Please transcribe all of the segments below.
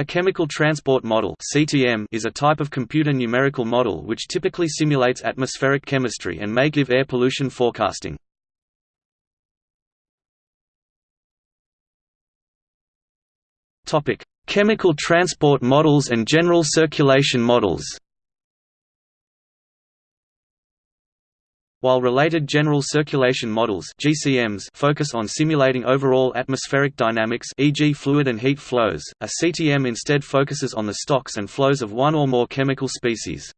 A chemical transport model (CTM) is a type of computer numerical model which typically simulates atmospheric chemistry and may give air pollution forecasting. Topic: Chemical transport models and general circulation models. While related general circulation models (GCMs) focus on simulating overall atmospheric dynamics, e.g., fluid and heat flows, a CTM instead focuses on the stocks and flows of one or more chemical species.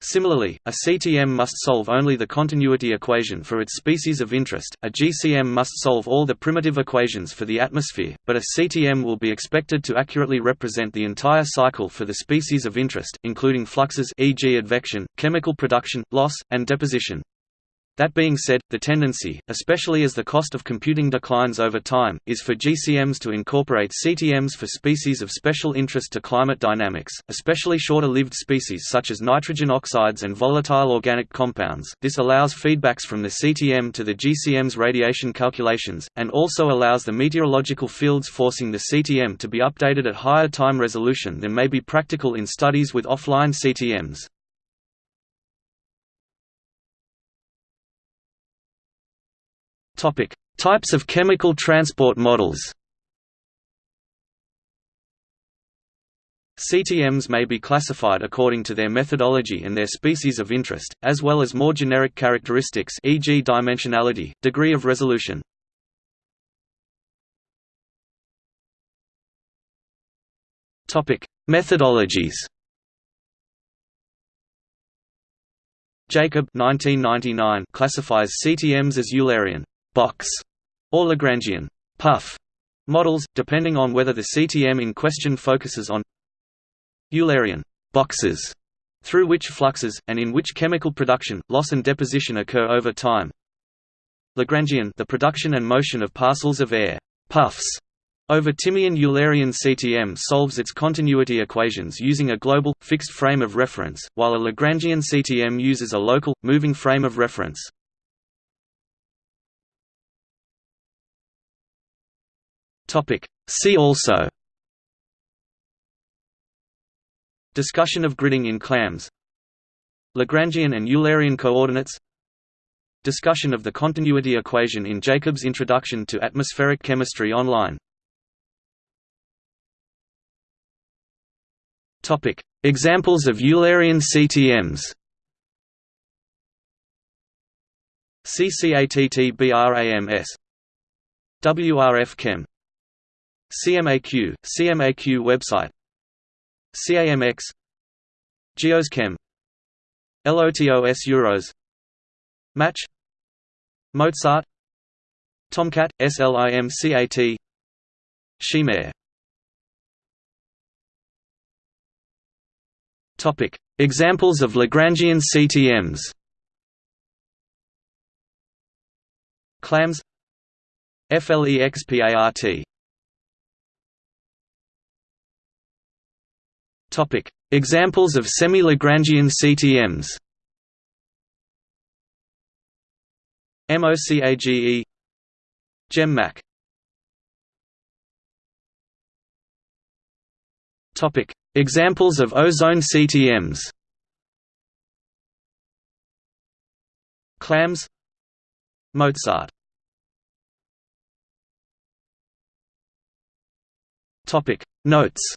Similarly, a CTM must solve only the continuity equation for its species of interest, a GCM must solve all the primitive equations for the atmosphere, but a CTM will be expected to accurately represent the entire cycle for the species of interest, including fluxes e.g. advection, chemical production, loss, and deposition. That being said, the tendency, especially as the cost of computing declines over time, is for GCMs to incorporate CTMs for species of special interest to climate dynamics, especially shorter-lived species such as nitrogen oxides and volatile organic compounds. This allows feedbacks from the CTM to the GCM's radiation calculations, and also allows the meteorological fields forcing the CTM to be updated at higher time resolution than may be practical in studies with offline CTMs. Topic: Types of chemical transport models. CTMs may be classified according to their methodology and their species of interest, as well as more generic characteristics e.g. dimensionality, degree of resolution. Topic: Methodologies Jacob 1999 classifies CTMs as Eulerian box or Lagrangian puff models, depending on whether the CTM in question focuses on Eulerian boxes through which fluxes, and in which chemical production, loss and deposition occur over time. Lagrangian the production and motion of parcels of air puffs over Timian Eulerian CTM solves its continuity equations using a global, fixed frame of reference, while a Lagrangian CTM uses a local, moving frame of reference. Topic. See also. Discussion of gridding in clams. Lagrangian and Eulerian coordinates. Discussion of the continuity equation in Jacob's Introduction to Atmospheric Chemistry online. Topic. Examples of Eulerian CTMs CCATTBRAMS WRF Chem CMAQ, CMAQ website CAMX GEOS-Chem LOTOS Euros Match Mozart Tomcat, SLIMCAT Topic: Examples of Lagrangian CTMs. Clams. FLEXPART Topic: Examples of semi-Lagrangian CTMs. MOCAGE GEM-MACH Topic: Examples of ozone CTMs. Clams. Mozart. Topic. Notes